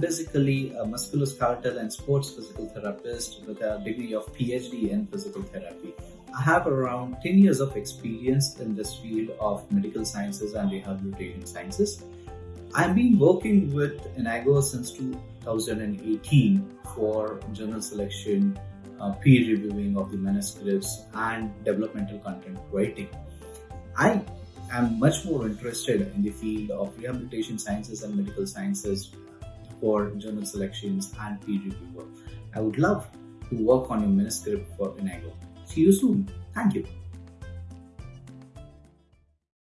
basically a musculoskeletal and sports physical therapist with a degree of PhD in physical therapy. I have around 10 years of experience in this field of medical sciences and rehabilitation sciences. I've been working with Enago since 2018 for journal selection, uh, peer reviewing of the manuscripts, and developmental content writing. I am much more interested in the field of rehabilitation sciences and medical sciences for journal selections and peer review work. I would love to work on your manuscript for Enago. See you soon. Thank you.